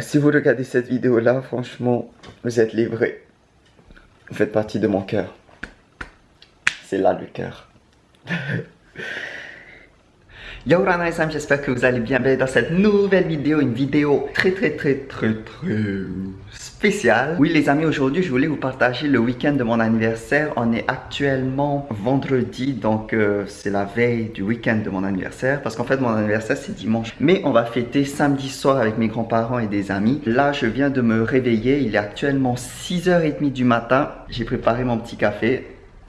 Si vous regardez cette vidéo là, franchement, vous êtes livrés. Vous faites partie de mon cœur. C'est là le cœur. Yo Rana j'espère que vous allez bien. Dans cette nouvelle vidéo, une vidéo très très très très très Oui les amis, aujourd'hui je voulais vous partager le week-end de mon anniversaire. On est actuellement vendredi, donc euh, c'est la veille du week-end de mon anniversaire. Parce qu'en fait mon anniversaire c'est dimanche. Mais on va fêter samedi soir avec mes grands-parents et des amis. Là je viens de me réveiller, il est actuellement 6h30 du matin. J'ai préparé mon petit café.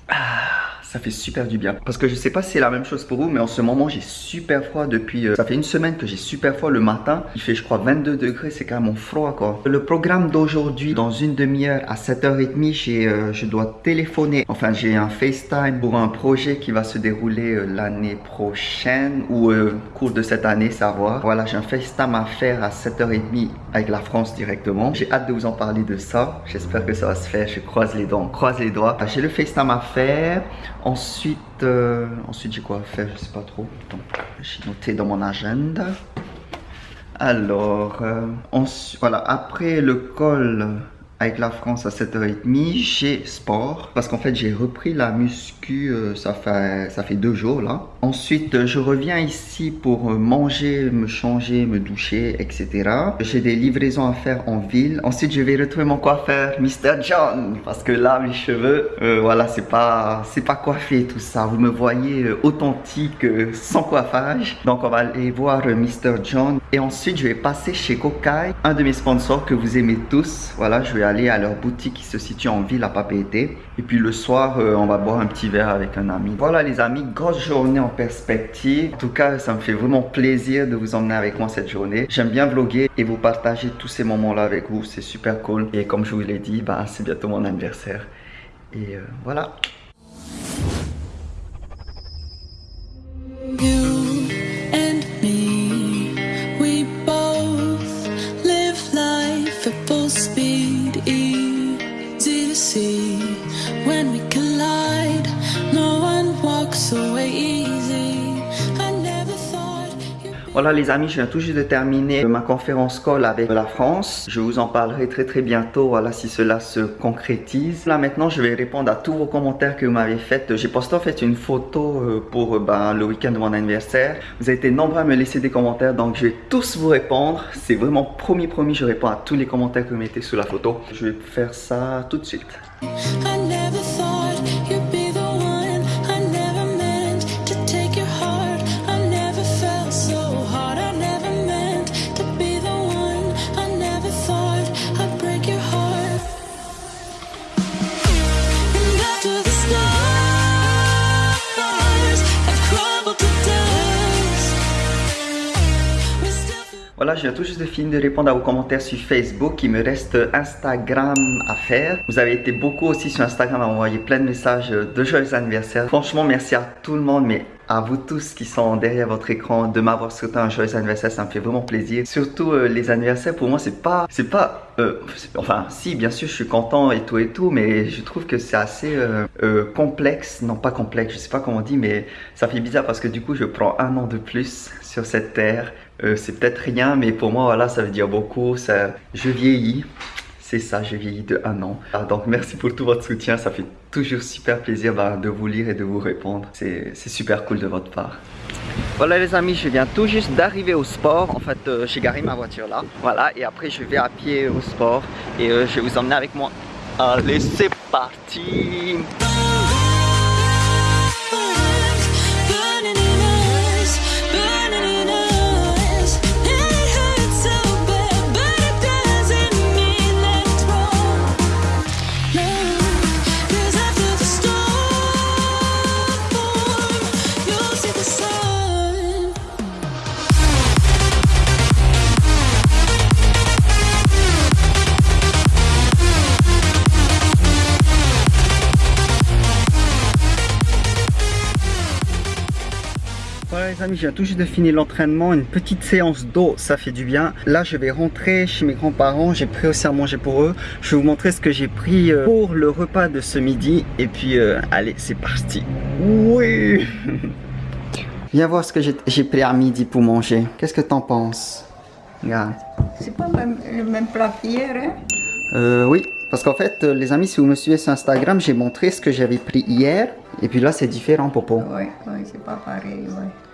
Ah ça fait super du bien. Parce que je sais pas si c'est la même chose pour vous, mais en ce moment, j'ai super froid depuis... Euh, ça fait une semaine que j'ai super froid le matin. Il fait, je crois, 22 degrés. C'est carrément froid, quoi. Le programme d'aujourd'hui, dans une demi-heure à 7h30, euh, je dois téléphoner. Enfin, j'ai un FaceTime pour un projet qui va se dérouler euh, l'année prochaine ou au cours de cette année, savoir. Voilà, j'ai un FaceTime à faire à 7h30 avec la France directement. J'ai hâte de vous en parler de ça. J'espère que ça va se faire. Je croise les dents, croise les doigts. J'ai le FaceTime à faire. Ensuite, euh, ensuite j'ai quoi à faire, je sais pas trop. J'ai noté dans mon agenda. Alors, euh, voilà, après le col avec la France à 7h30, j'ai sport. Parce qu'en fait, j'ai repris la muscu, euh, ça, fait, ça fait deux jours là. Ensuite, je reviens ici pour manger, me changer, me doucher, etc. J'ai des livraisons à faire en ville. Ensuite, je vais retrouver mon coiffeur, Mr. John. Parce que là, mes cheveux, euh, voilà, c'est pas, c'est pas coiffé tout ça. Vous me voyez euh, authentique, sans coiffage. Donc, on va aller voir Mr. John. Et ensuite, je vais passer chez Kokai, un de mes sponsors que vous aimez tous. Voilà, je vais aller à leur boutique qui se situe en ville à Papeete. Et puis le soir, euh, on va boire un petit verre avec un ami. Voilà les amis, grosse journée perspective. En tout cas, ça me fait vraiment plaisir de vous emmener avec moi cette journée. J'aime bien vlogger et vous partager tous ces moments-là avec vous. C'est super cool. Et comme je vous l'ai dit, bah, c'est bientôt mon anniversaire. Et euh, voilà. Voilà les amis, je viens tout juste de terminer ma conférence call avec la France. Je vous en parlerai très très bientôt, voilà si cela se concrétise. Là maintenant, je vais répondre à tous vos commentaires que vous m'avez fait. J'ai posté en fait une photo euh, pour euh, ben, le week-end de mon anniversaire. Vous avez été nombreux à me laisser des commentaires, donc je vais tous vous répondre. C'est vraiment promis promis, je réponds à tous les commentaires que vous mettez sous la photo. Je vais faire ça tout de suite. Voilà, je viens tout juste de finir de répondre à vos commentaires sur Facebook. Il me reste Instagram à faire. Vous avez été beaucoup aussi sur Instagram à m'envoyer plein de messages de joyeux anniversaire. Franchement, merci à tout le monde, mais à vous tous qui sont derrière votre écran de m'avoir souhaité un joyeux anniversaire, ça me fait vraiment plaisir. Surtout euh, les anniversaires, pour moi, c'est pas, c'est pas, euh, enfin, si, bien sûr, je suis content et tout et tout, mais je trouve que c'est assez euh, complexe, non pas complexe, je sais pas comment on dit, mais ça fait bizarre parce que du coup, je prends un an de plus sur cette terre euh, c'est peut-être rien, mais pour moi, voilà, ça veut dire beaucoup. Ça, je vieillis. C'est ça, j'ai vieilli de un an. Ah, donc merci pour tout votre soutien, ça fait toujours super plaisir bah, de vous lire et de vous répondre. C'est super cool de votre part. Voilà les amis, je viens tout juste d'arriver au sport. En fait, euh, j'ai garé ma voiture là. Voilà, et après je vais à pied au sport et euh, je vais vous emmener avec moi. Allez, c'est parti les amis, je viens tout juste de finir l'entraînement, une petite séance d'eau, ça fait du bien. Là, je vais rentrer chez mes grands-parents, j'ai pris aussi à manger pour eux. Je vais vous montrer ce que j'ai pris euh, pour le repas de ce midi. Et puis, euh, allez, c'est parti. Oui Viens voir ce que j'ai pris à midi pour manger. Qu'est-ce que t'en penses Regarde. C'est pas même, le même plat qu'hier, hein? Euh, oui, parce qu'en fait, euh, les amis, si vous me suivez sur Instagram, j'ai montré ce que j'avais pris hier. Et puis là, c'est différent, Popo. Oui, oui, c'est pas pareil, oui.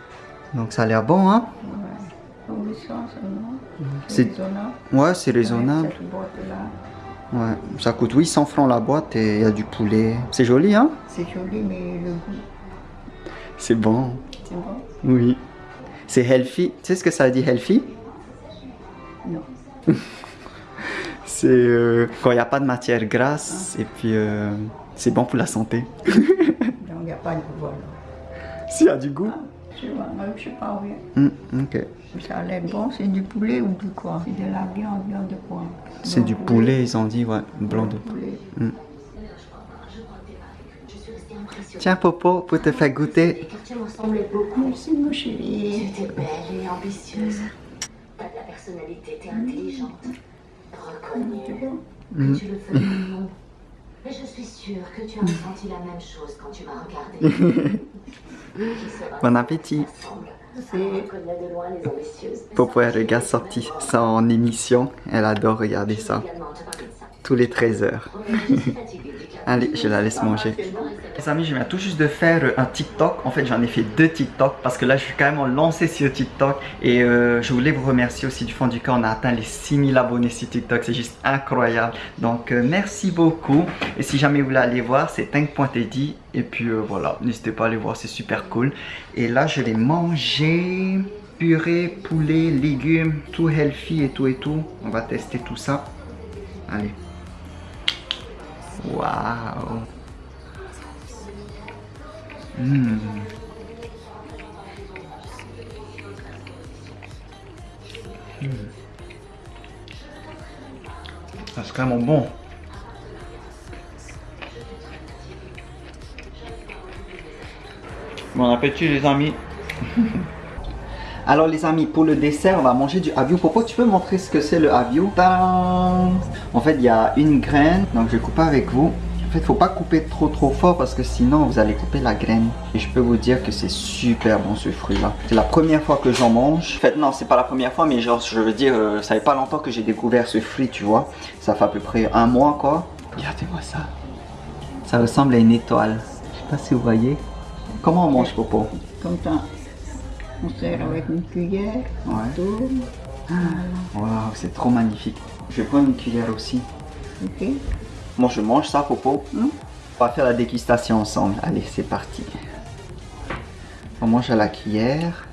Donc ça a l'air bon, hein Ouais. 800 seulement. C'est- raisonnable. Ouais, c'est raisonnable. Ouais, ça coûte 800 francs la boîte et il y a du poulet. C'est joli, hein? C'est joli, mais le goût, C'est bon. c'est bon? Oui. C'est healthy. Tu sais ce que ça dit healthy? Non. C'est euh, quand il n'y a pas de matière grasse et puis euh, c'est bon pour la santé. Donc, il n'y a pas de goût, alors. S'il y a du goût. Je vois, moi, je sais pas, oui. Hmm, ok. Ça a l'air bon, c'est du poulet ou du quoi? C'est de la viande, viande de quoi? C'est du poulet, ils ont dit, ouais, blanc de poulet. Tiens, Popo, pour te faire goûter. Tu ressemblais beaucoup. Merci, mon chéri. Tu étais belle et ambitieuse. T'as de la personnalité, t'es intelligente. Reconnue. Que tu le fais. Mais je suis sûre que tu as ressenti la même chose quand tu m'as regardé. Bon appétit. Popo, elle regarde sorti ça en émission. Elle adore regarder ça. Tous les 13 heures. Allez, je la laisse manger. Les amis, je viens tout juste de faire euh, un TikTok. En fait, j'en ai fait deux TikTok parce que là, je suis carrément lancé sur TikTok. Et euh, je voulais vous remercier aussi du fond du cœur. On a atteint les 6000 abonnés sur TikTok. C'est juste incroyable. Donc, euh, merci beaucoup. Et si jamais vous voulez aller voir, c'est Tank.teddy. Et puis euh, voilà, n'hésitez pas à aller voir, c'est super cool. Et là, je vais manger purée, poulet, légumes, tout healthy et tout et tout. On va tester tout ça. Allez. Waouh. Hmm. Ça, C'est vraiment bon. Bon appétit les amis? Alors les amis, pour le dessert, on va manger du avio. Popo, tu peux montrer ce que c'est le avio En fait, il y a une graine, donc je vais couper avec vous. En fait, faut pas couper trop trop fort parce que sinon vous allez couper la graine. Et je peux vous dire que c'est super bon ce fruit-là. C'est la première fois que j'en mange. En fait, non, c'est pas la première fois, mais genre, je veux dire, euh, ça fait pas longtemps que j'ai découvert ce fruit, tu vois. Ça fait à peu près un mois, quoi. Regardez-moi ça. Ça ressemble à une étoile. Je sais pas si vous voyez. Comment on mange, Popo? Comme ça. On sert avec une cuillère, on Ouais. tourne. Waouh, c'est trop magnifique. Je vais prendre une cuillère aussi. Ok. Moi, je mange ça, Popo. Hum. On va faire la dégustation ensemble. Allez, c'est parti. On mange à la cuillère.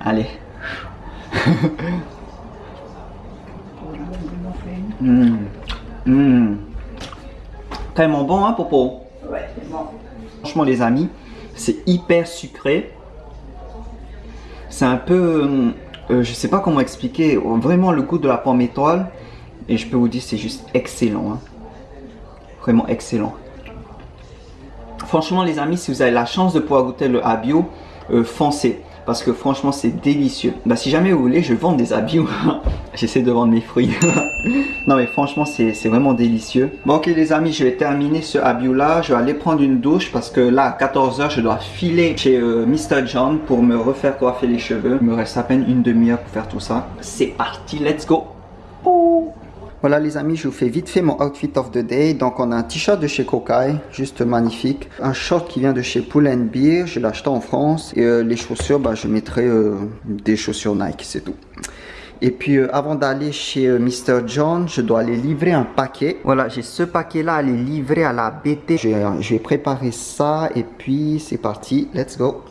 Allez. Hum. Hum. Tellement bon, hein, Popo? Ouais, c'est bon. Franchement, les amis, c'est hyper sucré. C'est un peu, euh, je sais pas comment expliquer, vraiment le goût de la pomme étoile. Et je peux vous dire, c'est juste excellent. hein. Vraiment excellent. Franchement, les amis, si vous avez la chance de pouvoir goûter le abio, euh, foncez. Parce que franchement, c'est délicieux. Bah, si jamais vous voulez, je vends des abios. J'essaie de vendre mes fruits. non, mais franchement, c'est vraiment délicieux. Bon, ok, les amis, je vais terminer ce abio là. Je vais aller prendre une douche parce que là, à 14h, je dois filer chez euh, Mr. John pour me refaire coiffer les cheveux. Il me reste à peine une demi-heure pour faire tout ça. C'est parti, let's go. Voilà les amis, je vous fais vite fait mon outfit of the day. Donc on a un t-shirt de chez Kokai, juste magnifique. Un short qui vient de chez Pull and Beer, je l'ai acheté en France. Et euh, les chaussures, bah, je mettrai euh, des chaussures Nike, c'est tout. Et puis euh, avant d'aller chez euh, Mr. John, je dois aller livrer un paquet. Voilà, j'ai ce paquet là à aller livrer à la BT. Je, je vais préparer ça et puis c'est parti, let's go.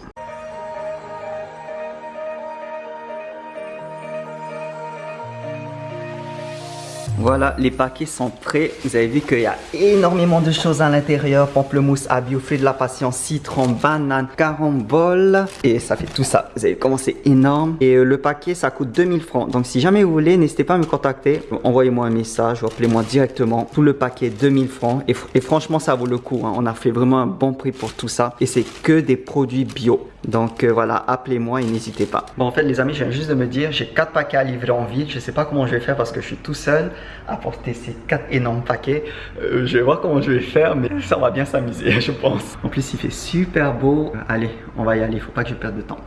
Voilà, les paquets sont prêts. Vous avez vu qu'il y a énormément de choses à l'intérieur. Pamplemousse, abio, fruits de la patience, citron, banane, carambole. Et ça fait tout ça. Vous avez comment c'est énorme. Et euh, le paquet, ça coûte 2000 francs. Donc si jamais vous voulez, n'hésitez pas à me contacter. Envoyez-moi un message ou appelez-moi directement. Tout le paquet, 2000 francs. Et, fr- et franchement, ça vaut le coup. hein. On a fait vraiment un bon prix pour tout ça. Et c'est que des produits bio. Donc euh, voilà, appelez-moi et n'hésitez pas. Bon, en fait, les amis, je viens juste de me dire, j'ai 4 paquets à livrer en vide. Je sais pas comment je vais faire parce que je suis tout seul à porter ces 4 énormes paquets. Euh, je vais voir comment je vais faire, mais ça va bien s'amuser, je pense. En plus, il fait super beau. Euh, allez, on va y aller, faut pas que je perde de temps.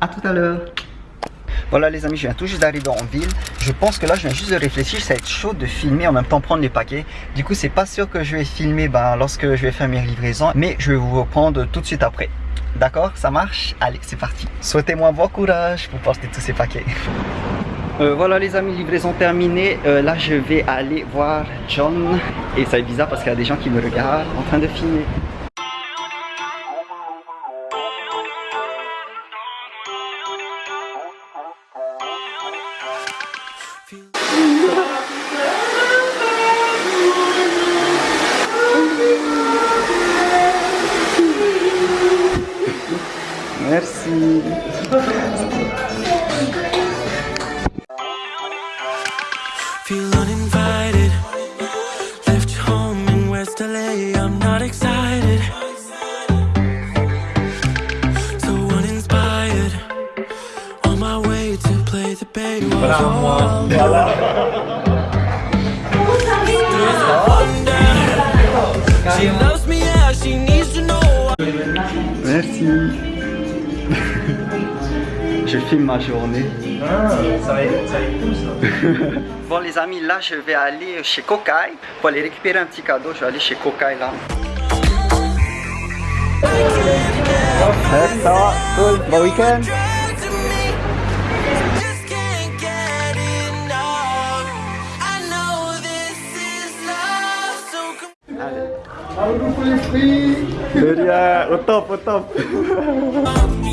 À tout à l'heure. Voilà les amis, je viens tout juste d'arriver en ville. Je pense que là, je viens juste de réfléchir, ça va être chaud de filmer en même temps prendre les paquets. Du coup, c'est pas sûr que je vais filmer ben, lorsque je vais faire mes livraisons, mais je vais vous reprendre tout de suite après. D'accord Ça marche Allez, c'est parti. Souhaitez-moi bon courage pour porter tous ces paquets. Euh, voilà les amis, livraison terminée. Euh, là, je vais aller voir John. Et ça est bizarre parce qu'il y a des gens qui me regardent en train de filmer. Là je vais aller chez Kokai pour aller récupérer un petit cadeau. Je vais aller chez Kokai là. Ouais, ça va, cool, bon week-end. Dragged to me. Just can't get enough. I know this is love. So come De rien, au top, au top.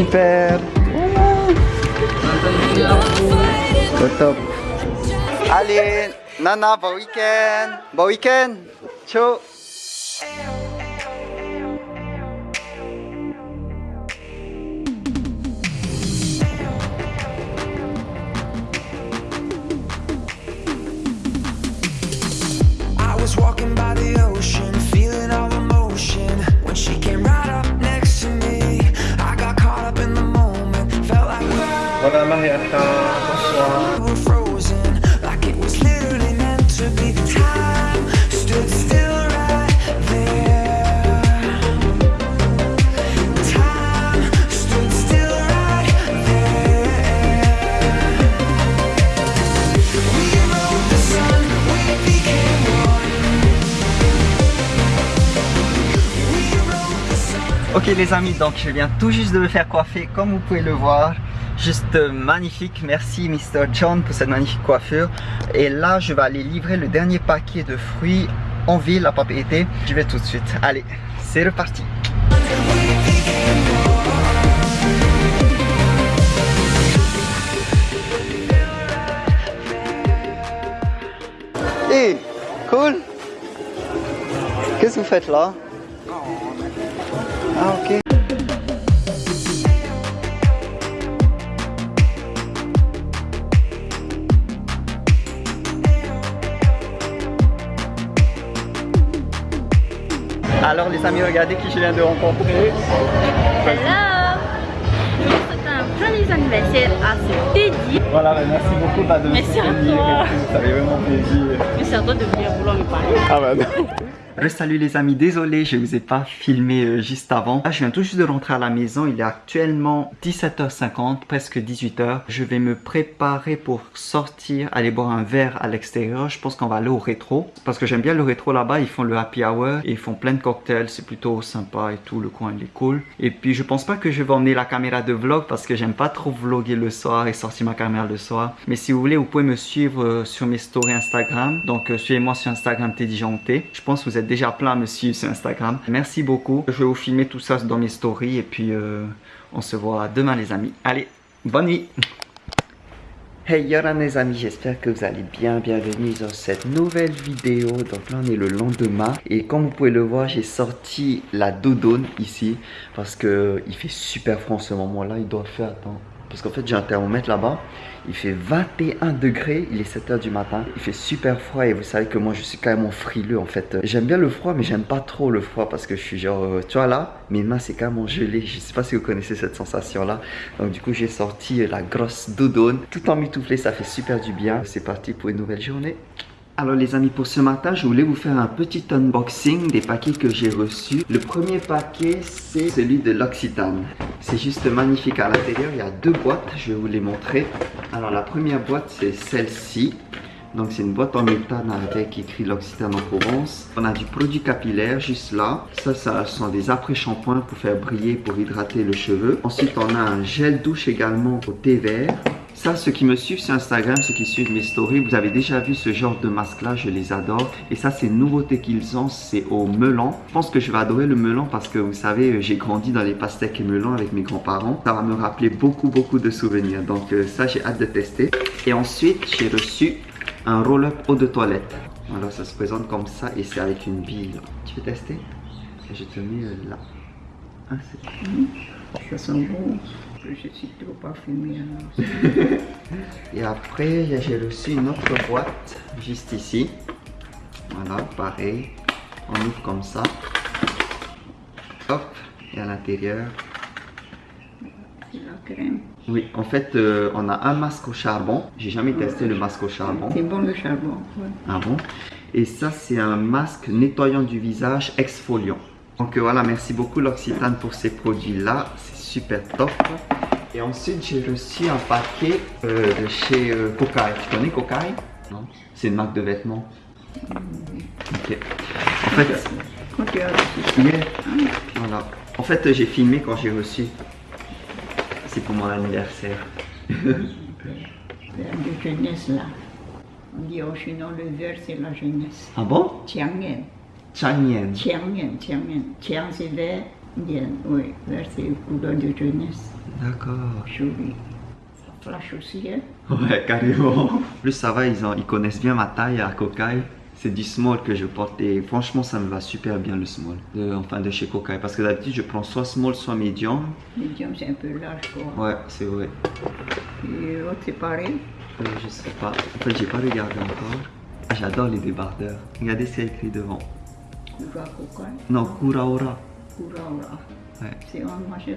indecisive. Super, au top. Allez, Nana, bon week-end. Bon week-end. Ciao. I was walking Ok les amis, donc je viens tout juste de me faire coiffer comme vous pouvez le voir. Juste euh, magnifique, merci Mr. John pour cette magnifique coiffure. Et là je vais aller livrer le dernier paquet de fruits en ville à propriété. J'y vais tout de suite. Allez, c'est reparti. Hey, cool. Qu'est-ce que vous faites là? Ah ok. Alors les amis, regardez qui je viens de rencontrer. Hello Je vous souhaite un joyeux anniversaire à ce Teddy. Voilà, bah, merci beaucoup bah, de me Merci à toi. Ça fait vraiment plaisir. C'est à toi de venir vouloir me parler. Ah bah non. Salut les amis, désolé je vous ai pas filmé euh, juste avant. Là je viens tout juste de rentrer à la maison, il est actuellement 17h50, presque 18h. Je vais me préparer pour sortir, aller boire un verre à l'extérieur. Je pense qu'on va aller au rétro, parce que j'aime bien le rétro là-bas, ils font le happy hour et ils font plein de cocktails, c'est plutôt sympa et tout, le coin il est cool. Et puis je pense pas que je vais emmener la caméra de vlog parce que j'aime pas trop vlogger le soir et sortir ma caméra le soir. Mais si vous voulez, vous pouvez me suivre euh, sur mes stories Instagram. Donc euh, suivez-moi sur Instagram Teddy. Je pense que vous êtes déjà plein à me suivre sur Instagram. Merci beaucoup. Je vais vous filmer tout ça dans mes stories et puis euh, on se voit demain les amis. Allez, bonne nuit Hey Yoran les amis, j'espère que vous allez bien, bienvenue dans cette nouvelle vidéo. Donc là on est le lendemain et comme vous pouvez le voir, j'ai sorti la doudoune ici parce que il fait super froid en ce moment là, il doit faire, parce qu'en fait j'ai un thermomètre là-bas. Il fait 21 degrés, il est 7h du matin. Il fait super froid et vous savez que moi je suis même frileux en fait. J'aime bien le froid mais j'aime pas trop le froid parce que je suis genre, euh, tu vois là, mes mains c'est même gelé. Je sais pas si vous connaissez cette sensation là. Donc du coup j'ai sorti la grosse doudoune. Tout en mitouflé, ça fait super du bien. C'est parti pour une nouvelle journée. Alors les amis, pour ce matin, je voulais vous faire un petit unboxing des paquets que j'ai reçus. Le premier paquet, c'est celui de l'Occitane. C'est juste magnifique. À l'intérieur, il y a deux boîtes. Je vais vous les montrer. Alors la première boîte, c'est celle-ci. Donc c'est une boîte en métal avec écrit l'Occitane en Provence. On a du produit capillaire juste là. Ça, ça sont des après-shampoings pour faire briller, pour hydrater le cheveu. Ensuite, on a un gel douche également au thé vert. Ça, ceux qui me suivent sur Instagram, ceux qui suivent mes stories, vous avez déjà vu ce genre de masque-là, je les adore. Et ça, c'est une nouveauté qu'ils ont, c'est au melon. Je pense que je vais adorer le melon parce que vous savez, j'ai grandi dans les pastèques et melons avec mes grands-parents. Ça va me rappeler beaucoup, beaucoup de souvenirs. Donc euh, ça, j'ai hâte de tester. Et ensuite, j'ai reçu un roll-up eau de toilette. Voilà, ça se présente comme ça et c'est avec une bille. Tu veux tester? Je te mets euh, là. Ah, Ça sent bon. Je suis trop parfumée. Et après, j'ai reçu une autre boîte juste ici. Voilà, pareil. On ouvre comme ça. Hop, et à l'intérieur. La crème. Oui, en fait, euh, on a un masque au charbon. J'ai jamais testé le masque au charbon. C'est bon le charbon. ouais. Ah bon? Et ça, c'est un masque nettoyant du visage exfoliant. Donc euh, voilà, merci beaucoup l'Occitane pour ces produits-là. Super top. Et ensuite, j'ai reçu un paquet euh, de chez euh, Kokai. Tu connais Kokai Non C'est une marque de vêtements. Ok. En fait, voilà. En fait, j'ai filmé quand j'ai reçu. C'est pour mon anniversaire. de jeunesse là. On dit au Chinois le vert c'est la jeunesse. Ah bon? Tiangen. Chanyen. Tiangen, Tiangen. Tiang c'est vert. Bien, oui, vert c'est couleur de jeunesse. D'accord. Joli. Ça flash aussi, hein. Ouais, carrément. Plus ça va, ils, ont- ils connaissent bien ma taille à Kokai. C'est du small que je porte et franchement, ça me va super bien le small. De- enfin, de chez Kokai. Parce que d'habitude, je prends soit small, soit medium. Medium c'est un peu large quoi. Ouais, c'est vrai. Et l'autre c'est pareil. Euh, je sais pas. En fait, j'ai pas regardé encore. Ah, J'adore les débardeurs. Regardez ce qu'il y a écrit devant. Kura Kokai? Non, Kuraora. Ouais. C'est en marché.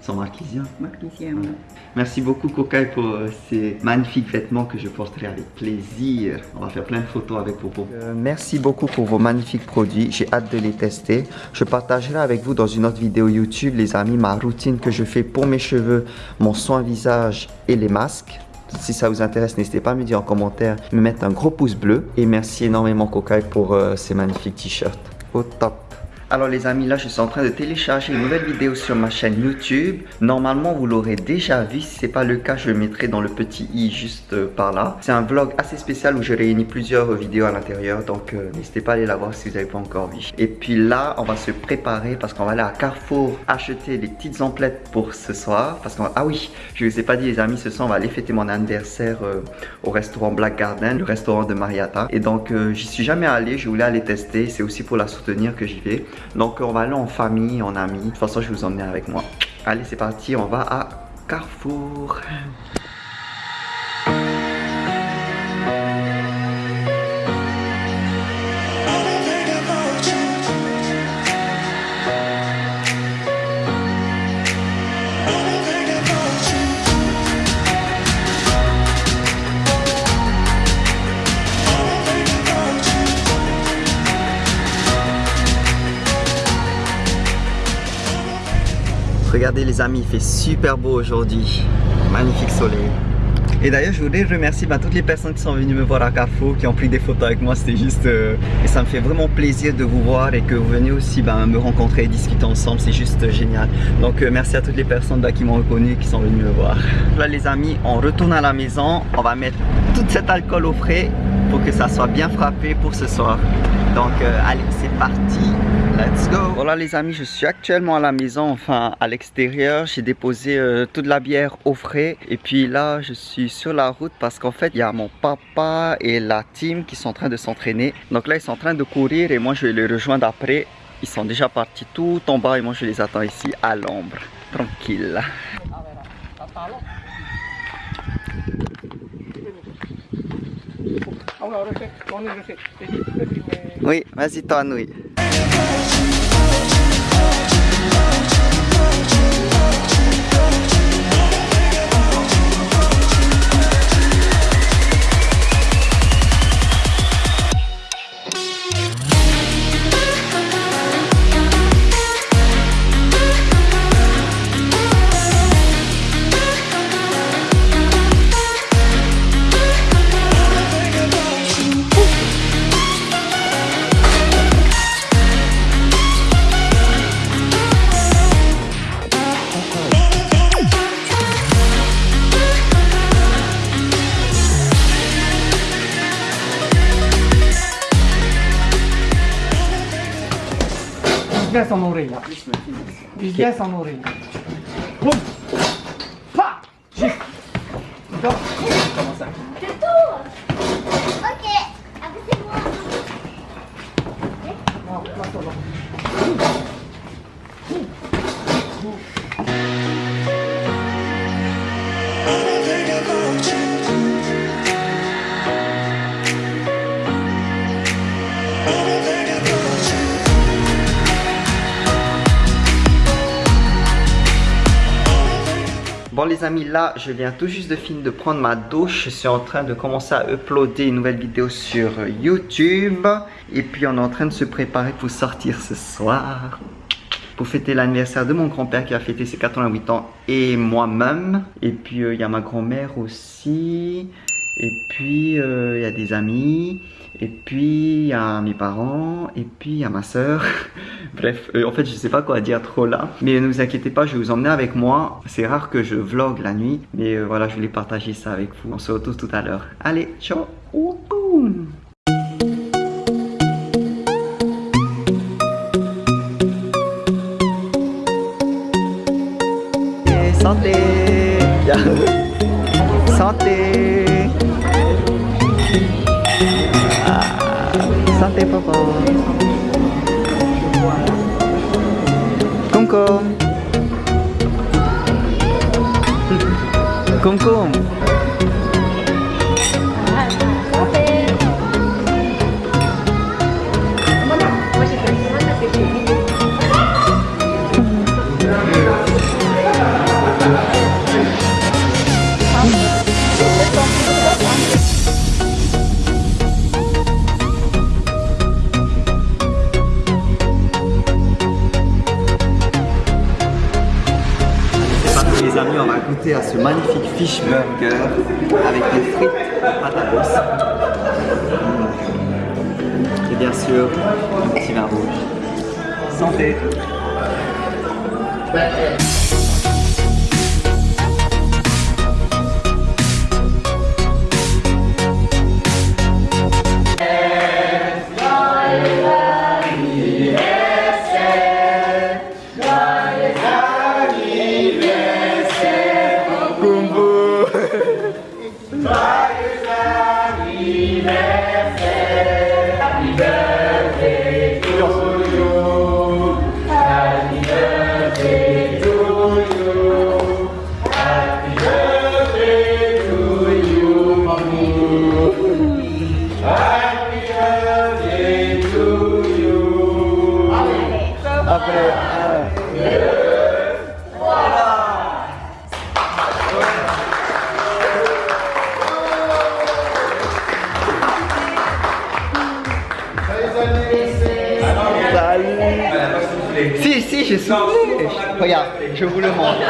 Sans marquisien. Marquisien, ouais. Merci beaucoup Kokai pour euh, ces magnifiques vêtements que je porterai avec plaisir. On va faire plein de photos avec Popo. Euh, merci beaucoup pour vos magnifiques produits. J'ai hâte de les tester. Je partagerai avec vous dans une autre vidéo YouTube, les amis, ma routine que je fais pour mes cheveux, mon soin visage et les masques. Si ça vous intéresse, n'hésitez pas à me dire en commentaire, me mettre un gros pouce bleu. Et merci énormément Kokai pour euh, ces magnifiques t-shirts. Au top. Alors les amis, là je suis en train de télécharger une nouvelle vidéo sur ma chaîne YouTube. Normalement vous l'aurez déjà vu, si c'est pas le cas je le mettrai dans le petit i juste euh, par là. C'est un vlog assez spécial où je réunis plusieurs vidéos à l'intérieur donc euh, n'hésitez pas à aller la voir si vous n'avez pas encore vu. Et puis là on va se préparer parce qu'on va aller à Carrefour acheter des petites emplettes pour ce soir. Parce qu'on ah oui, je vous ai pas dit les amis, ce soir on va aller fêter mon anniversaire euh, au restaurant Black Garden, le restaurant de Marietta. Et donc euh, j'y suis jamais allé, je voulais aller tester, c'est aussi pour la soutenir que j'y vais. Donc on va aller en famille, en amis. De toute façon, je vais vous emmener avec moi. Allez, c'est parti, on va à Carrefour. Regardez les amis, il fait super beau aujourd'hui. Magnifique soleil. Et d'ailleurs, je voudrais remercier bah, toutes les personnes qui sont venues me voir à Carrefour, qui ont pris des photos avec moi. C'était juste... euh, et ça me fait vraiment plaisir de vous voir et que vous venez aussi bah, me rencontrer et discuter ensemble. C'est juste génial. Donc, euh, merci à toutes les personnes bah, qui m'ont reconnu qui sont venues me voir. Là, les amis, on retourne à la maison. On va mettre tout cet alcool au frais pour que ça soit bien frappé pour ce soir. Donc, euh, allez, c'est parti. Let's go Voilà les amis, je suis actuellement à la maison, enfin à l'extérieur. J'ai déposé euh, toute la bière au frais. Et puis là, je suis sur la route parce qu'en fait, il y a mon papa et la team qui sont en train de s'entraîner. Donc là, ils sont en train de courir et moi, je vais les rejoindre après. Ils sont déjà partis tout en bas et moi, je les attends ici à l'ombre. Tranquille. Oui, vas-y, toi, Nouille. Bien son oreille là. Vise bien les amis, là je viens tout juste de finir de prendre ma douche. Je suis en train de commencer à uploader une nouvelle vidéo sur YouTube. Et puis on est en train de se préparer pour sortir ce soir. Pour fêter l'anniversaire de mon grand-père qui a fêté ses 88 ans et moi-même. Et puis euh, il y a ma grand-mère aussi. Et puis euh, il y a des amis. Et puis il y a mes parents. Et puis il y a ma soeur. Bref, euh, en fait je sais pas quoi dire trop là. Mais ne vous inquiétez pas, je vais vous emmener avec moi. C'est rare que je vlog la nuit. Mais euh, voilà, je voulais partager ça avec vous. On se retrouve tout à l'heure. Allez, ciao Et Santé Santé Ate Papa. Kumkum. Kumkum. Regarde, je vous le montre.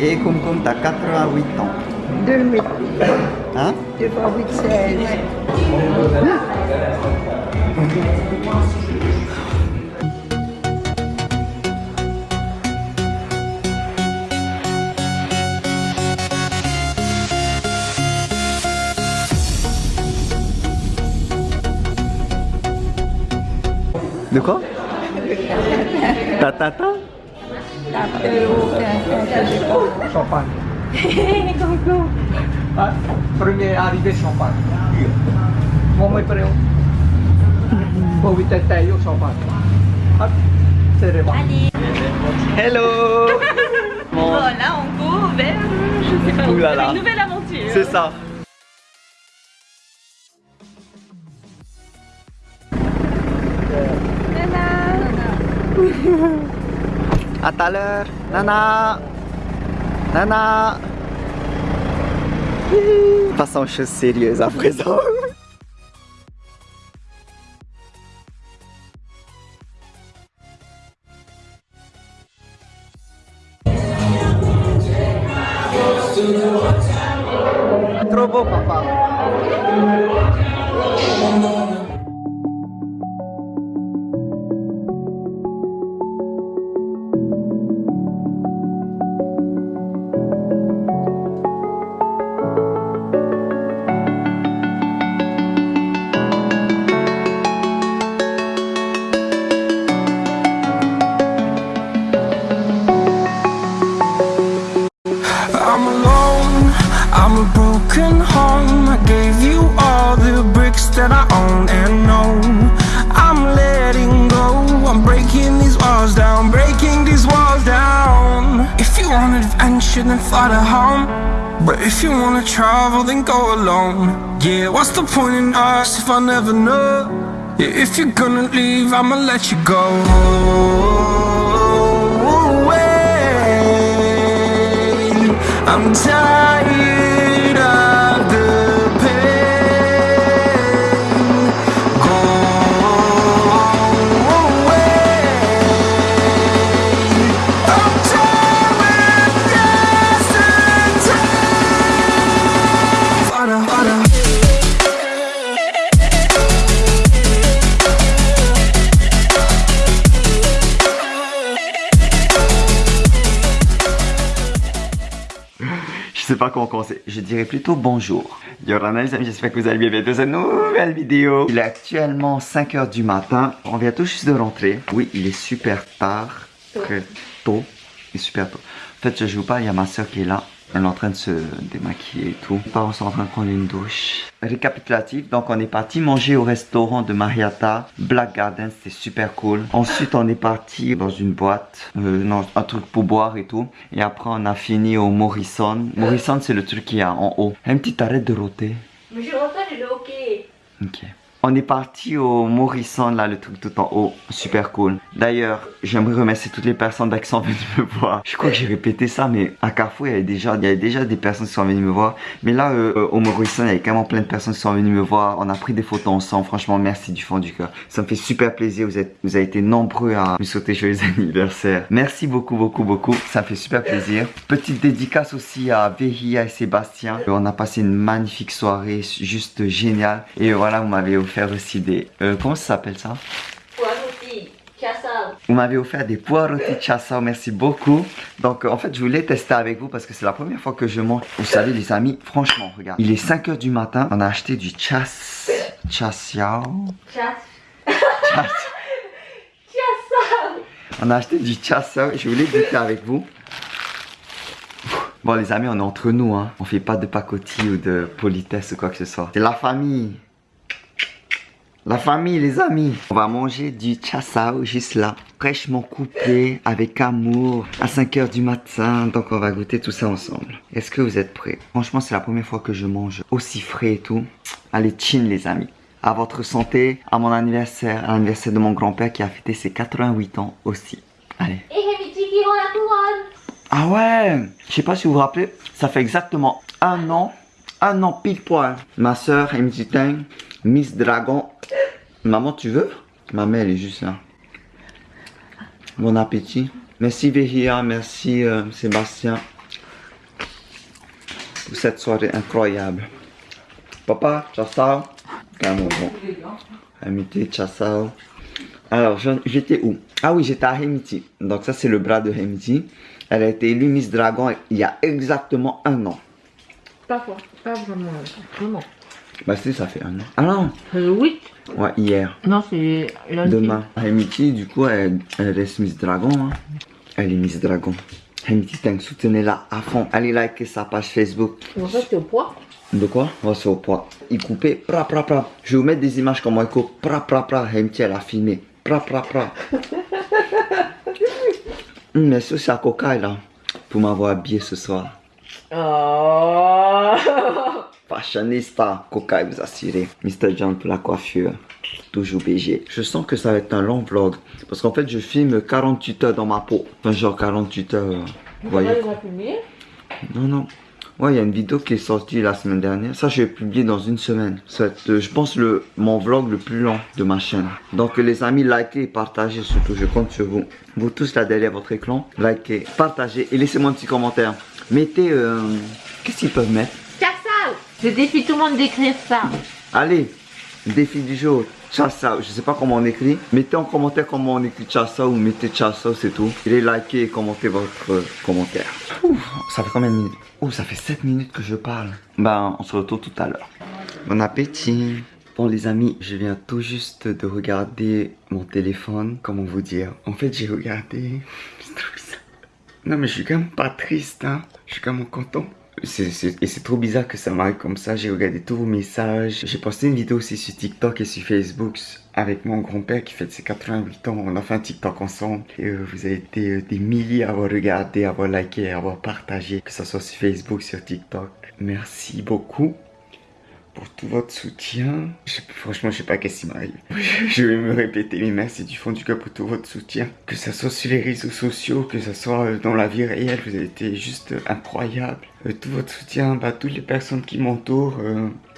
Et Kum Kum, t'as 88 ans. 2 8, Hein? 2 fois 8, 16. De quoi Ta ta ta Champagne. Ah, premier arrivé champagne. Mau may pareho. Bawi tayo champagne. C'est vrai. Allez. Hello Bon, là, on go vers, je sais pas où, Ouh là vers là. une nouvelle aventure. C'est ça. À tout à l'heure. Nana. Nana. Passons aux choses alone. Yeah, what's the point in us if I never know? Yeah, if you're gonna leave, I'ma let you go. away. I'm tired sais pas comment commencer. Je dirais plutôt bonjour. Yorana les amis, j'espère que vous allez bien bientôt cette nouvelle vidéo. Il est actuellement 5h du matin. On vient tout juste de rentrer. Oui, il est super tard. Très tôt. Il est super tôt. En fait, je joue pas, il y a ma soeur qui est là. Elle est en train de se démaquiller et tout. Mes parents sont en train de prendre une douche. Récapitulatif, donc on est parti manger au restaurant de Marietta, Black Garden, c'était super cool. Ensuite, on est parti dans une boîte, euh, non, un truc pour boire et tout. Et après, on a fini au Morrison. Morrison, c'est le truc qui est en haut. Un petit arrêt de roter. Mais je rentre, il est ok. Ok. On est parti au Morrison, là, le truc tout en haut. Super cool. D'ailleurs, j'aimerais remercier toutes les personnes qui sont venues me voir. Je crois que j'ai répété ça, mais à Carrefour, il y avait déjà, il y avait déjà des personnes qui sont venues me voir. Mais là, euh, euh, au Morrison, il y avait quand même plein de personnes qui sont venues me voir. On a pris des photos ensemble. Franchement, merci du fond du cœur. Ça me fait super plaisir. Vous êtes, vous avez été nombreux à me souhaiter joyeux anniversaire. Merci beaucoup, beaucoup, beaucoup. Ça me fait super plaisir. Petite dédicace aussi à Vehia et Sébastien. Euh, On a passé une magnifique soirée, juste géniale. Et voilà, vous m'avez offert aussi des... euh, comment ça s'appelle ça. Vous m'avez offert des pois rôtis chassao, merci beaucoup. Donc euh, en fait je voulais tester avec vous parce que c'est la première fois que je mange. Vous savez les amis, franchement regarde. Il est 5h du matin, on a acheté du. Chass. Chas- Kassao. On a acheté du chassao, je voulais goûter avec vous. Bon les amis, on est entre nous hein. On fait pas de pacotille ou de politesse ou quoi que ce soit. C'est la famille. La famille, les amis. On va manger du chassao juste là. Fraîchement coupé, avec amour, à 5h du matin. Donc on va goûter tout ça ensemble. Est-ce que vous êtes prêts? Franchement, c'est la première fois que je mange aussi frais et tout. Allez, chin les amis. À votre santé, à mon anniversaire, à l'anniversaire de mon grand-père qui a fêté ses 88 ans aussi. Allez. Couronne. Ah ouais Je sais pas si vous vous rappelez, ça fait exactement un an, un an pile poil. Ma soeur, MC Tang, Miss Dragon. Maman, tu veux? Ma mère, elle est juste là. Bon appétit. Merci Vehia, merci euh, Sébastien. Pour cette soirée incroyable. Papa, ciao ciao. Amitié, ciao ciao. Alors, j'étais où? Ah oui, j'étais à Hemiti. Donc ça, c'est le bras de Hemiti. Elle a été élue Miss Dragon il y a exactement un an. Pas, fort, pas vraiment. Vraiment. Bah si, ça fait un an. Ah non C'est le 8 Ouais, hier. Non, c'est lundi. Demain. Hemiti, du coup, elle, elle reste Miss Dragon. hein. Elle est Miss Dragon. Hemiti Tang, soutenez-la à fond. Allez liker sa page Facebook. En fait, c'est au poids? De quoi? Va se au poids. Il coupait, pra pra pra. Je vais vous mettre des images comment il coupe, pra pra pra. Elle a filmé, pra pra pra. Hum, merci aussi à Coca là pour m'avoir habillé ce soir. Oh. Fashionista, Coca vous assurez. Mr. John pour la coiffure. Toujours BG. Je sens que ça va être un long vlog. Parce qu'en fait, je filme 48 heures dans ma peau. Enfin, genre 48 heures. euh, Vous voyez Non, non. Ouais, il y a une vidéo qui est sortie la semaine dernière. Ça, je vais publier dans une semaine. Ça va être, euh, je pense, le, mon vlog le plus long de ma chaîne. Donc, les amis, likez et partagez surtout. Je compte sur vous. Vous tous là derrière votre écran, likez, partagez et laissez-moi un petit commentaire. Mettez... euh, Qu'est-ce qu'ils peuvent mettre? Je défie tout le monde d'écrire ça. Allez, défi du jour. Chassa, je sais pas comment on écrit. Mettez en commentaire comment on écrit Chassa ou mettez Chassa, c'est tout. Et likez et commentez votre euh, commentaire. Ouf, ça fait combien de minutes? Oh, ça fait 7 minutes que je parle. Ben, on se retrouve tout à l'heure. Bon appétit. Bon les amis, je viens tout juste de regarder mon téléphone. Comment vous dire? En fait, j'ai regardé... Non mais je suis quand même pas triste, hein. Je suis quand même content. Et c'est trop bizarre que ça m'arrive comme ça. J'ai regardé tous vos messages. J'ai posté une vidéo aussi sur TikTok et sur Facebook avec mon grand-père qui fête ses 88 ans. On a fait un TikTok ensemble. Et euh, vous avez été euh, des milliers à avoir regardé, à avoir liké, à avoir partagé. Que ce soit sur Facebook, sur TikTok. Merci beaucoup pour tout votre soutien. Franchement, je sais pas qu'est-ce qui m'arrive. Je vais me répéter, mais merci du fond du cœur pour tout votre soutien. Que ce soit sur les réseaux sociaux, que ce soit euh, dans la vie réelle, vous avez été juste euh, incroyable. Euh, tout votre soutien, bah, toutes les personnes qui m'entourent,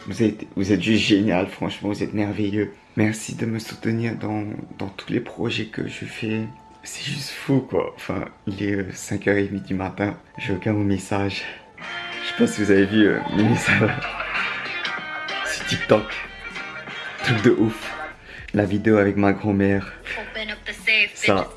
vous, êtes, vous êtes juste génial, franchement, vous êtes merveilleux. Merci de me soutenir dans, dans tous les projets que je fais. C'est juste fou, quoi. Enfin, il est euh, 5h30 du matin, je regarde mon message. Je sais pas si vous avez vu euh, mes TikTok. Truc de ouf. La vidéo avec ma grand-mère. Ça,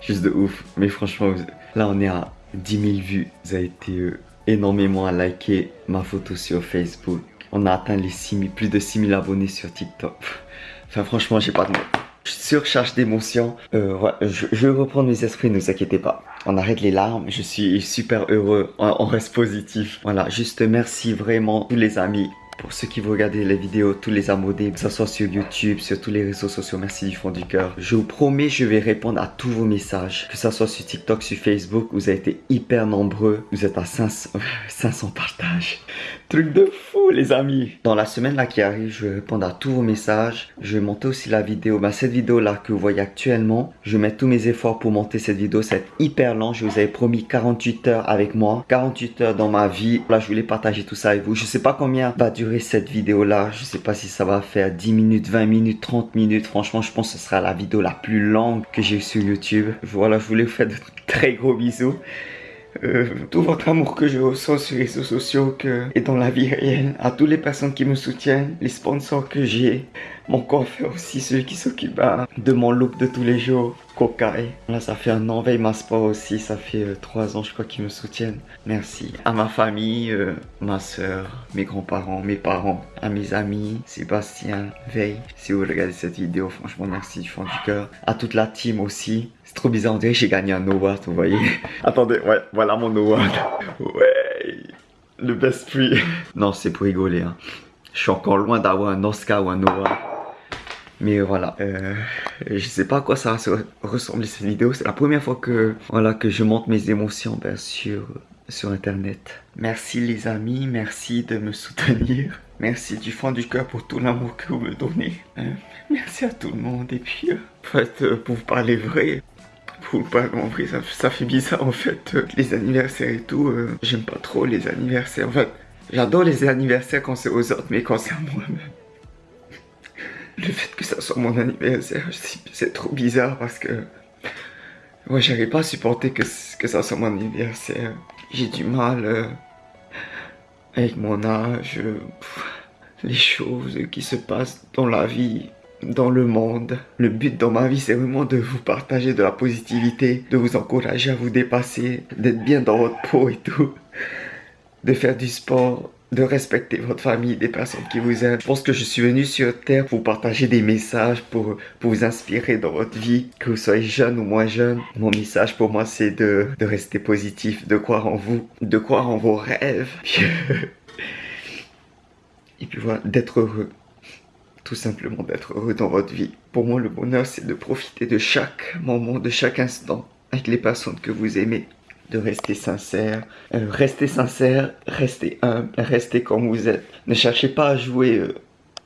juste de ouf. Mais franchement, là on est à 10 000 vues. Vous avez été euh, énormément à liker ma photo sur Facebook. On a atteint les 6 000, plus de 6 000 abonnés sur TikTok. Enfin franchement, j'ai pas de mots. Je surcharge d'émotions. Euh, ouais, je, je vais reprendre mes esprits, ne vous inquiétez pas. On arrête les larmes, je suis super heureux, on, on reste positif. Voilà, juste merci vraiment tous les amis. Pour ceux qui vous regardez les vidéos, tous les abonnés, que ce soit sur YouTube, sur tous les réseaux sociaux, merci du fond du cœur. Je vous promets, je vais répondre à tous vos messages. Que ce soit sur TikTok, sur Facebook, vous avez été hyper nombreux. Vous êtes à 500, 500 partages. Truc de fou les amis Dans la semaine là qui arrive, je vais répondre à tous vos messages. Je vais monter aussi la vidéo. Bah, cette vidéo là que vous voyez actuellement, je mets tous mes efforts pour monter cette vidéo. Être hyper lent. Je vous avais promis 48 heures avec moi. 48 heures dans ma vie. Là, je voulais partager tout ça avec vous. Je sais pas combien va durer cette vidéo là. Je sais pas si ça va faire 10 minutes, 20 minutes, 30 minutes. Franchement, je pense que ce sera la vidéo la plus longue que j'ai sur YouTube. Voilà, je voulais vous faire de très gros bisous. Euh, tout votre amour que je ressens sur les réseaux sociaux que, et dans la vie réelle, à toutes les personnes qui me soutiennent, les sponsors que j'ai, mon coiffeur aussi, celui qui s'occupe bah, de mon look de tous les jours, Kokai. Là, ça fait un an, Veille ma sport aussi, ça fait euh, trois ans, je crois, qu'ils me soutiennent. Merci. À ma famille, euh, ma soeur, mes grands-parents, mes parents, à mes amis, Sébastien, Veille. Si vous regardez cette vidéo, franchement, merci du fond du cœur. À toute la team aussi. C'est trop bizarre, on dirait que j'ai gagné un award, vous voyez. Attendez, ouais, voilà mon award. Ouais, le best prix. Non, c'est pour rigoler. Hein. Je suis encore loin d'avoir un Oscar ou un award. Mais voilà, euh, je sais pas à quoi ça va se ressembler cette vidéo. C'est la première fois que, voilà, que je monte mes émotions sur internet. Merci les amis, merci de me soutenir. Merci du fond du cœur pour tout l'amour que vous me donnez. Euh, merci à tout le monde. Et puis, en fait, euh, pour vous parler vrai, pour vous parler en vrai, ça, ça fait bizarre en fait. euh, les anniversaires et tout, j'aime pas trop les anniversaires. En fait, j'adore les anniversaires quand c'est aux autres, mais quand c'est à moi-même. Le fait que ça soit mon anniversaire, c'est trop bizarre parce que. Moi, j'arrive pas à supporter que, ça soit mon anniversaire. J'ai du mal euh, avec mon âge, euh, les choses qui se passent dans la vie, dans le monde. Le but dans ma vie, c'est vraiment de vous partager de la positivité, de vous encourager à vous dépasser, d'être bien dans votre peau et tout, de faire du sport, de respecter votre famille, des personnes qui vous aiment. Je pense que je suis venu sur Terre pour partager des messages, pour, pour vous inspirer dans votre vie, que vous soyez jeune ou moins jeune. Mon message pour moi, c'est de, de rester positif, de croire en vous, de croire en vos rêves. Et puis voilà, d'être heureux. Tout simplement d'être heureux dans votre vie. Pour moi, le bonheur, c'est de profiter de chaque moment, de chaque instant. avec les personnes que vous aimez, de rester sincère. Euh, restez sincère, restez humble, restez comme vous êtes. Ne cherchez pas à jouer, euh,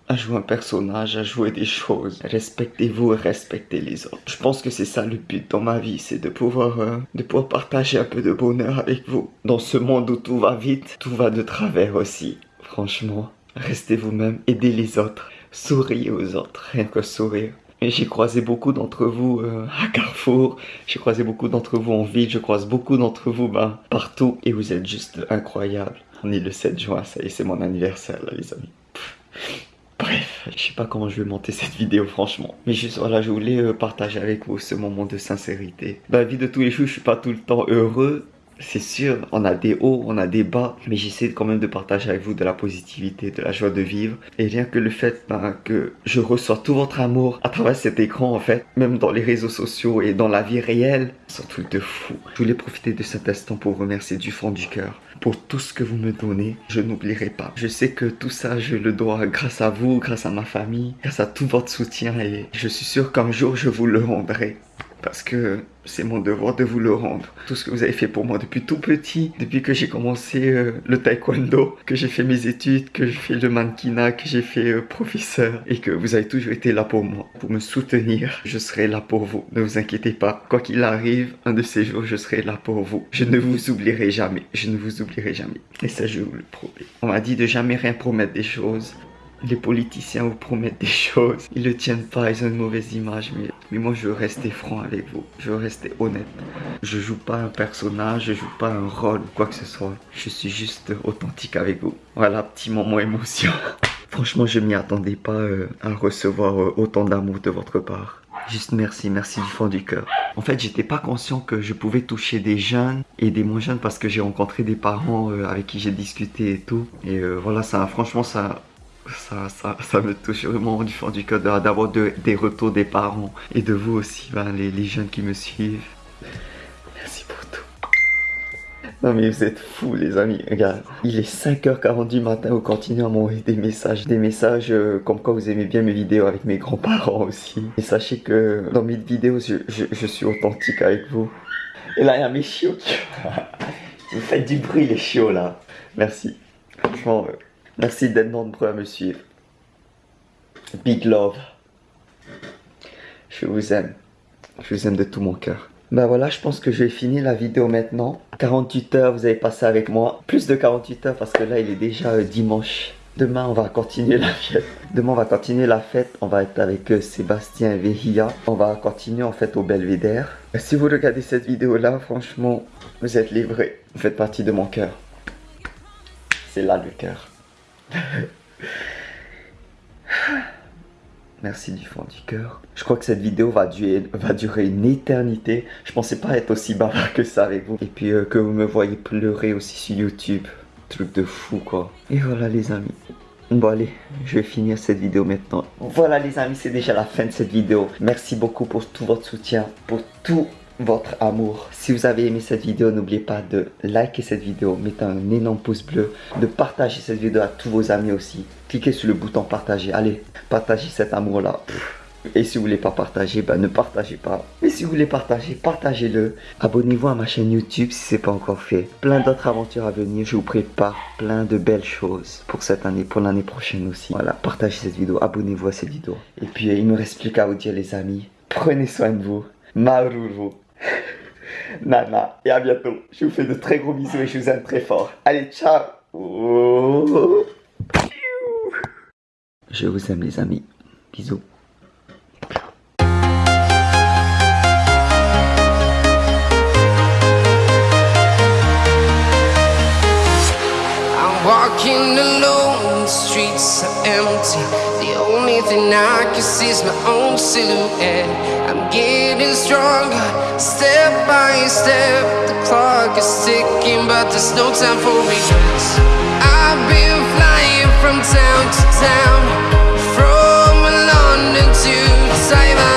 à jouer un personnage, à jouer des choses. Respectez-vous et respectez les autres. Je pense que c'est ça le but dans ma vie, c'est de pouvoir, euh, de pouvoir partager un peu de bonheur avec vous. Dans ce monde où tout va vite, tout va de travers aussi. Franchement, restez vous-même, aidez les autres, souriez aux autres, rien que sourire. J'ai croisé beaucoup d'entre vous euh, à Carrefour, j'ai croisé beaucoup d'entre vous en ville, je croise beaucoup d'entre vous ben, partout et vous êtes juste incroyables. On est le 7 juin, ça y est, c'est mon anniversaire là les amis. Bref, je sais pas comment je vais monter cette vidéo franchement. Mais juste voilà, je voulais euh, partager avec vous ce moment de sincérité. La vie de tous les jours, je suis pas tout le temps heureux c'est sûr, on a des hauts, on a des bas, mais j'essaie quand même de partager avec vous de la positivité, de la joie de vivre. Et rien que le fait ben, que je reçois tout votre amour à travers cet écran, en fait, même dans les réseaux sociaux et dans la vie réelle, c'est un truc de fou. Je voulais profiter de cet instant pour remercier du fond du cœur pour tout ce que vous me donnez. Je n'oublierai pas. Je sais que tout ça, je le dois grâce à vous, grâce à ma famille, grâce à tout votre soutien et je suis sûr qu'un jour je vous le rendrai parce que c'est mon devoir de vous le rendre. Tout ce que vous avez fait pour moi depuis tout petit, depuis que j'ai commencé euh, le taekwondo, que j'ai fait mes études, que j'ai fait le mannequinat, que j'ai fait euh, professeur et que vous avez toujours été là pour moi, pour me soutenir. Je serai là pour vous, ne vous inquiétez pas. Quoi qu'il arrive, un de ces jours, je serai là pour vous. Je ne vous oublierai jamais, je ne vous oublierai jamais. Et ça, je vous le promets. On m'a dit de jamais rien promettre des choses les politiciens vous promettent des choses, ils ne tiennent pas, ils ont une mauvaise image, mais, mais moi je veux rester franc avec vous, je veux rester honnête. Je joue pas un personnage, je joue pas un rôle, quoi que ce soit. Je suis juste authentique avec vous. Voilà, petit moment émotion. Franchement, je m'y attendais pas euh, à recevoir euh, autant d'amour de votre part. Juste merci, merci du fond du cœur. En fait, j'étais pas conscient que je pouvais toucher des jeunes et des moins jeunes parce que j'ai rencontré des parents euh, avec qui j'ai discuté et tout. Et voilà, ça, franchement, ça, ça, ça, me touche vraiment du fond du cœur d'avoir des retours des parents et de vous aussi, ben, les, jeunes qui me suivent. Merci pour tout. Non mais vous êtes fous les amis, regarde. Il est 5h40 du matin, vous continuez à m'envoyer des messages. Des messages euh, comme quoi vous aimez bien mes vidéos avec mes grands-parents aussi. Et sachez que dans mes vidéos, je, suis authentique avec vous. Et là, il y a mes chiots qui... vous faites du bruit les chiots là. Merci. Franchement... Euh, Merci d'être nombreux à me suivre. Big love. Je vous aime. Je vous aime de tout mon cœur. Ben voilà, je pense que je vais finir la vidéo maintenant. 48 heures, vous avez passé avec moi. Plus de 48 heures parce que là, il est déjà euh, dimanche. Demain, on va continuer la fête. Demain, on va continuer la fête. On va être avec euh, Sébastien Vehia. On va continuer en fait au Belvédère. Si vous regardez cette vidéo-là, franchement, vous êtes livrés. Vous faites partie de mon cœur. C'est là le cœur. Merci du fond du cœur. Je crois que cette vidéo va durer, une éternité. Je pensais pas être aussi bavard que ça avec vous. Et puis euh, que vous me voyez pleurer aussi sur YouTube. Truc de fou quoi. Et voilà les amis. Bon allez, je vais finir cette vidéo maintenant. Voilà les amis, c'est déjà la fin de cette vidéo. Merci beaucoup pour tout votre soutien, pour tout votre amour. Si vous avez aimé cette vidéo, n'oubliez pas de liker cette vidéo, mettre un énorme pouce bleu, de partager cette vidéo à tous vos amis aussi. Cliquez sur le bouton partager. Allez, partagez cet amour-là. Et si vous voulez pas partager, ben ne partagez pas. Mais si vous voulez partager, partagez-le. Abonnez-vous à ma chaîne YouTube si c'est pas encore fait. Plein d'autres aventures à venir. Je vous prépare plein de belles choses pour cette année, pour l'année prochaine aussi. Voilà, partagez cette vidéo, abonnez-vous à cette vidéo. Et puis, il me reste plus qu'à vous dire les amis, prenez soin de vous. Maruru. Nana, et à bientôt. Je vous fais de très gros bisous et je vous aime très fort. Allez, ciao Je vous aime les amis. Bisous. Walking alone, the streets are empty. The only thing I can see is my own silhouette. I'm getting stronger, step by step. The clock is ticking, but there's no time for regrets. I've been flying from town to town, from London to Taiwan.